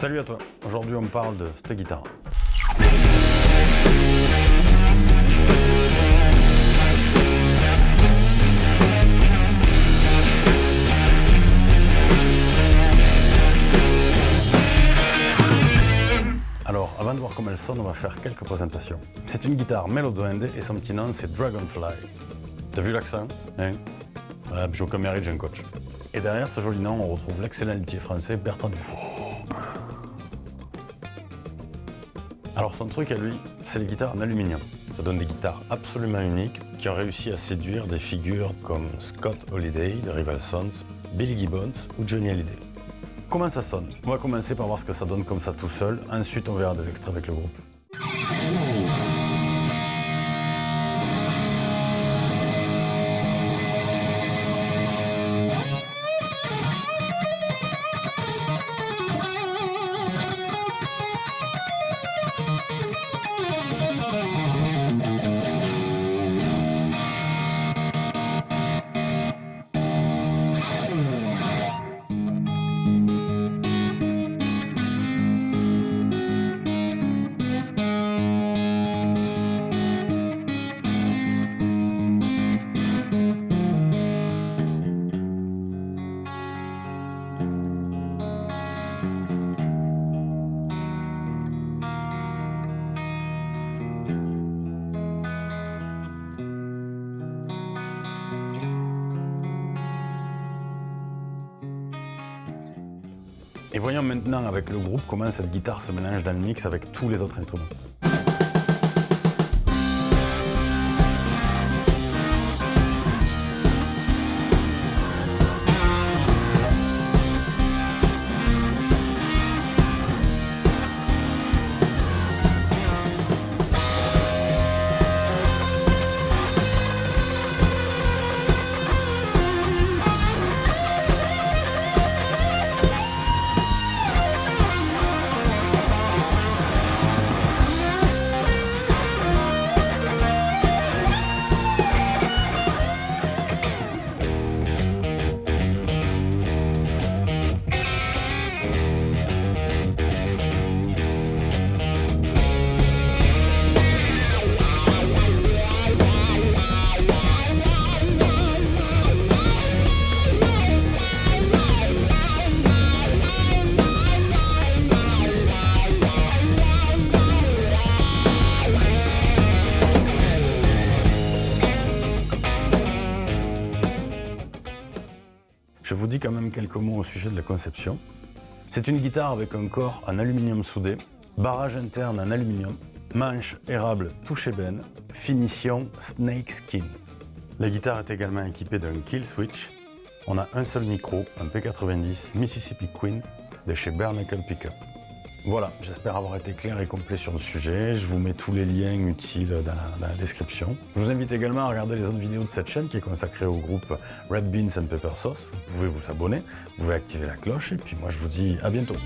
Salut à toi, aujourd'hui on parle de cette guitare. Alors, avant de voir comment elle sonne, on va faire quelques présentations. C'est une guitare Melo Duende et son petit nom c'est Dragonfly. T'as vu l'accent hein? Voilà, j'ai aucun j'ai un coach. Et derrière ce joli nom, on retrouve l'excellent luthier français Bertrand Dufour. Alors son truc à lui, c'est les guitares en aluminium. Ça donne des guitares absolument uniques qui ont réussi à séduire des figures comme Scott Holiday de Rival Sons, Billy Gibbons ou Johnny Hallyday. Comment ça sonne? On va commencer par voir ce que ça donne comme ça tout seul, ensuite on verra des extraits avec le groupe. Et voyons maintenant avec le groupe comment cette guitare se mélange dans le mix avec tous les autres instruments. Je vous dis quand même quelques mots au sujet de la conception. C'est une guitare avec un corps en aluminium soudé, barrage interne en aluminium, manche érable touche ébène, finition snake skin. La guitare est également équipée d'un kill switch. On a un seul micro, un P90 Mississippi Queen de chez Bernacle Pickup. Voilà, j'espère avoir été clair et complet sur le sujet. Je vous mets tous les liens utiles dans la, dans la, description. Je vous invite également à regarder les autres vidéos de cette chaîne qui est consacrée au groupe Red Beans and Pepper Sauce. Vous pouvez vous abonner, vous pouvez activer la cloche et puis moi je vous dis à bientôt.